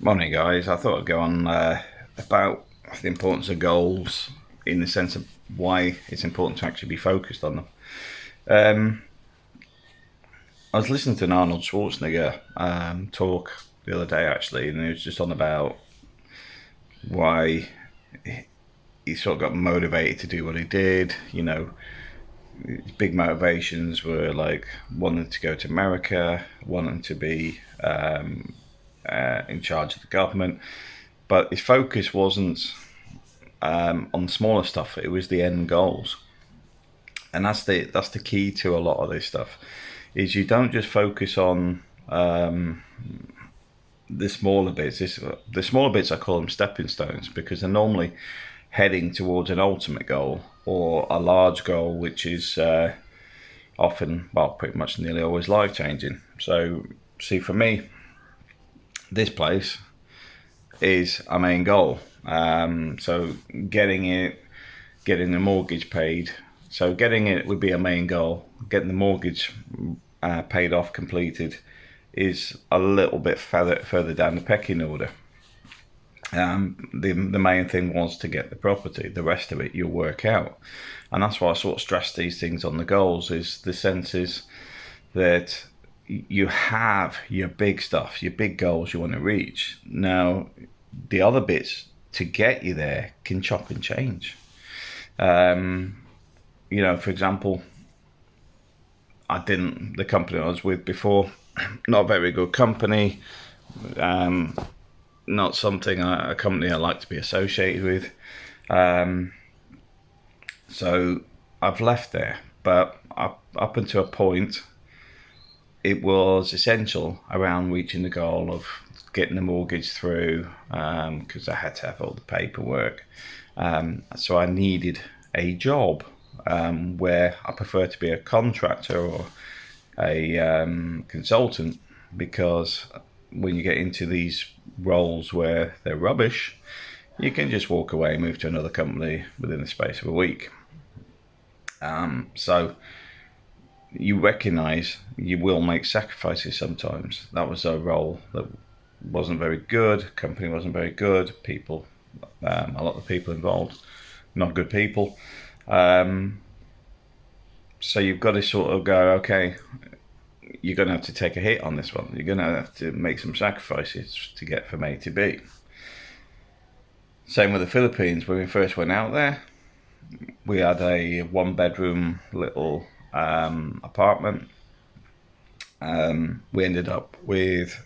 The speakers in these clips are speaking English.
Morning, guys. I thought I'd go on uh, about the importance of goals in the sense of why it's important to actually be focused on them. Um, I was listening to an Arnold Schwarzenegger um, talk the other day, actually, and he was just on about why he sort of got motivated to do what he did. You know, his big motivations were like wanting to go to America, wanting to be um, uh, in charge of the government, but his focus wasn't um, on smaller stuff. It was the end goals, and that's the that's the key to a lot of this stuff. Is you don't just focus on um, the smaller bits. This, the smaller bits I call them stepping stones because they're normally heading towards an ultimate goal or a large goal, which is uh, often, well, pretty much nearly always life changing. So, see, for me, this place is our main goal. Um, so getting it, getting the mortgage paid. So getting it would be a main goal. Getting the mortgage uh, paid off, completed, is a little bit further further down the pecking order. Um, the the main thing was to get the property. The rest of it you'll work out, and that's why I sort of stress these things on the goals. Is the sense is that you have your big stuff, your big goals you want to reach. Now, the other bits to get you there can chop and change. Um, you know, for example, I didn't, the company I was with before, not a very good company, um, not something, I, a company I like to be associated with. Um, so I've left there, but up, up until a point, it was essential around reaching the goal of getting the mortgage through because um, I had to have all the paperwork. Um, so I needed a job um, where I prefer to be a contractor or a um, consultant because when you get into these roles where they're rubbish, you can just walk away and move to another company within the space of a week. Um, so you recognize you will make sacrifices sometimes. That was a role that wasn't very good. Company wasn't very good. People, um, a lot of people involved, not good people. Um, so you've got to sort of go, okay, you're going to have to take a hit on this one. You're going to have to make some sacrifices to get from A to B. Same with the Philippines. When we first went out there, we had a one bedroom little um, apartment. Um, we ended up with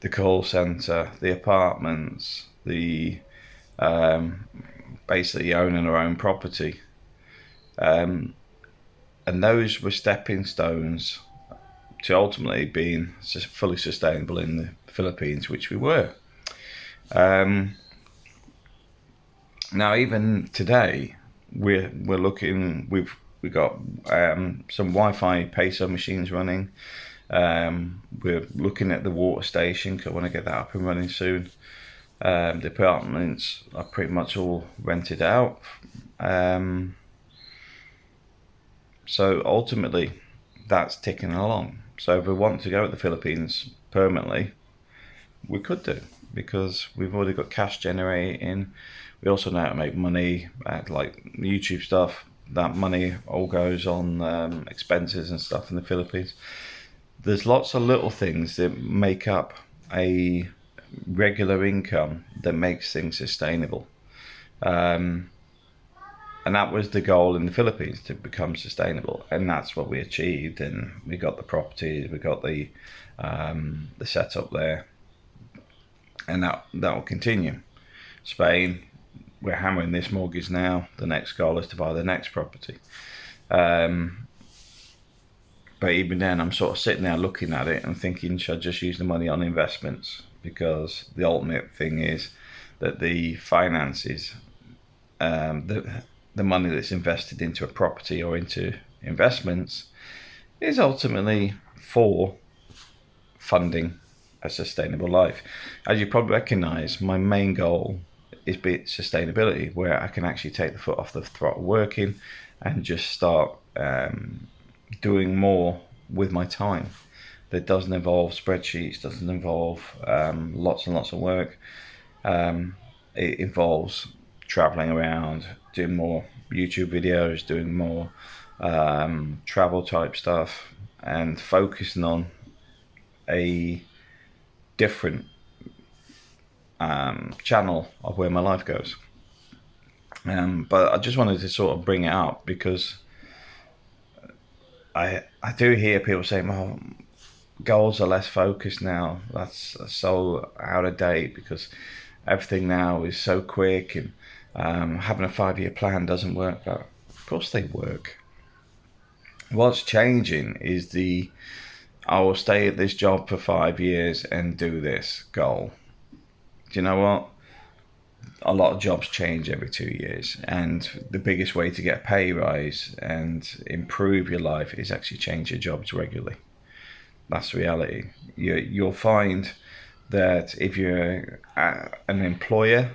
the call center, the apartments, the um, basically owning our own property. Um, and those were stepping stones to ultimately being fully sustainable in the Philippines, which we were. Um, now, even today, we're we're looking. We've we got um, some Wi-Fi peso machines running. Um, we're looking at the water station because I want to get that up and running soon. Um, the apartments are pretty much all rented out. Um, so ultimately, that's ticking along. So if we want to go to the Philippines permanently, we could do because we've already got cash generating. We also know how to make money at like YouTube stuff that money all goes on um, expenses and stuff in the Philippines. There's lots of little things that make up a regular income that makes things sustainable. Um, and that was the goal in the Philippines to become sustainable, and that's what we achieved. And we got the properties, we got the um, the setup there, and that that will continue. Spain, we're hammering this mortgage now. The next goal is to buy the next property. Um, but even then, I'm sort of sitting there looking at it and thinking, should I just use the money on investments? Because the ultimate thing is that the finances, um, the the money that's invested into a property or into investments, is ultimately for funding a sustainable life. As you probably recognise, my main goal is be sustainability, where I can actually take the foot off the throttle working and just start um, doing more with my time. that doesn't involve spreadsheets, doesn't involve um, lots and lots of work. Um, it involves traveling around, doing more YouTube videos, doing more um, travel type stuff, and focusing on a different um, channel of where my life goes. Um, but I just wanted to sort of bring it up because I I do hear people saying, "Well, goals are less focused now. That's so out of date because everything now is so quick and um, having a five year plan doesn't work." But of course, they work. What's changing is the I will stay at this job for five years and do this goal. Do you know what? A lot of jobs change every two years, and the biggest way to get a pay rise and improve your life is actually change your jobs regularly. That's reality. You, you'll find that if you're an employer,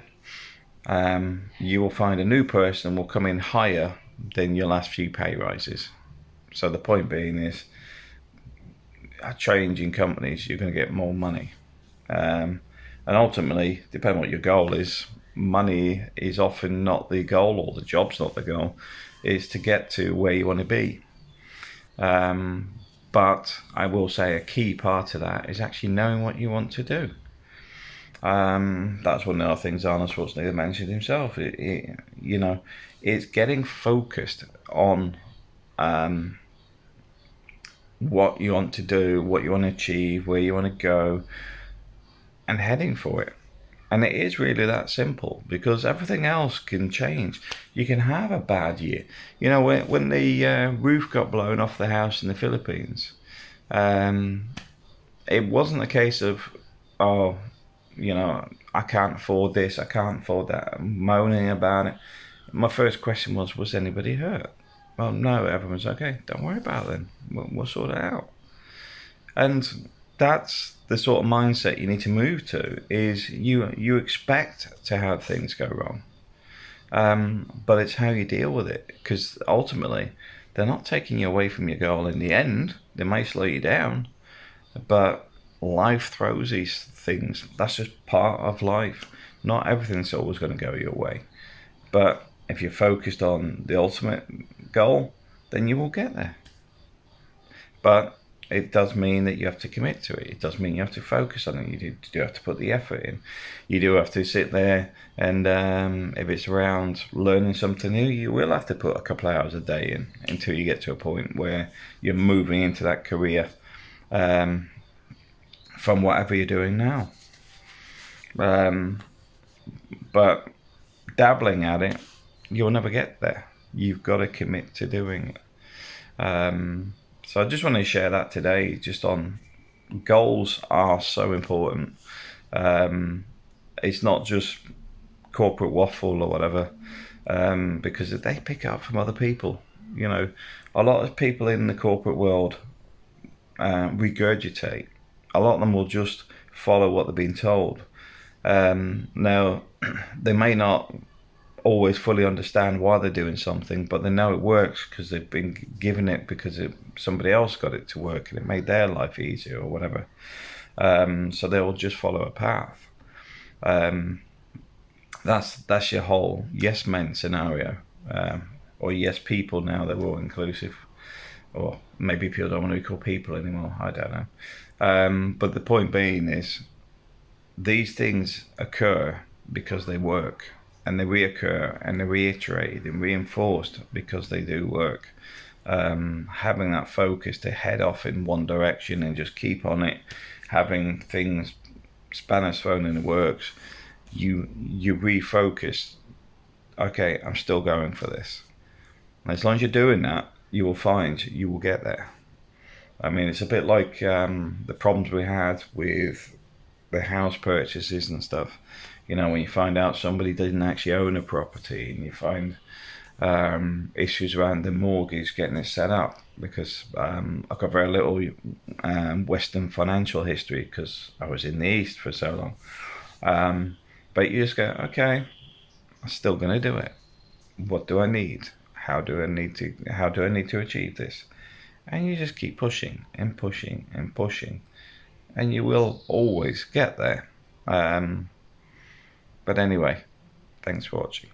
um, you will find a new person will come in higher than your last few pay rises. So the point being is, a change in companies, you're going to get more money. Um, and ultimately, depending on what your goal is, money is often not the goal or the job's not the goal, is to get to where you want to be. Um, but I will say a key part of that is actually knowing what you want to do. Um, that's one of the things Arnold Schwarzenegger mentioned himself. It, it, you know, it's getting focused on um, what you want to do, what you want to achieve, where you want to go, and heading for it. And it is really that simple because everything else can change. You can have a bad year. You know, when, when the uh, roof got blown off the house in the Philippines, um, it wasn't a case of, oh, you know, I can't afford this, I can't afford that, I'm moaning about it. My first question was, was anybody hurt? Well, no, everyone's okay. Don't worry about it then. We'll, we'll sort it out. And that's the sort of mindset you need to move to. Is you you expect to have things go wrong, um, but it's how you deal with it. Because ultimately, they're not taking you away from your goal. In the end, they may slow you down, but life throws these things. That's just part of life. Not everything's always going to go your way, but if you're focused on the ultimate goal, then you will get there. But it does mean that you have to commit to it. It does mean you have to focus on it. You do, do have to put the effort in. You do have to sit there and um, if it's around learning something new, you will have to put a couple of hours a day in until you get to a point where you're moving into that career um, from whatever you're doing now. Um, but dabbling at it, you'll never get there you've got to commit to doing it. Um, so I just want to share that today, just on goals are so important. Um, it's not just corporate waffle or whatever, um, because they pick up from other people. You know, a lot of people in the corporate world uh, regurgitate. A lot of them will just follow what they've been told. Um, now, they may not always fully understand why they're doing something, but they know it works because they've been given it because it, somebody else got it to work and it made their life easier or whatever. Um, so they'll just follow a path. Um, that's that's your whole yes men scenario, um, or yes people now they're all inclusive, or maybe people don't want to be called people anymore. I don't know. Um, but the point being is, these things occur because they work and they reoccur and they're reiterated and reinforced because they do work. Um, having that focus to head off in one direction and just keep on it, having things spanners thrown in the works, you you refocus. Okay, I'm still going for this. And as long as you're doing that, you will find you will get there. I mean, it's a bit like um, the problems we had with the house purchases and stuff you know, when you find out somebody didn't actually own a property and you find um, issues around the mortgage getting it set up because um, I've got very little um, Western financial history because I was in the East for so long. Um, but you just go, okay, I'm still going to do it. What do I need? How do I need to? How do I need to achieve this? and you just keep pushing and pushing and pushing, and you will always get there. Um, but anyway, thanks for watching.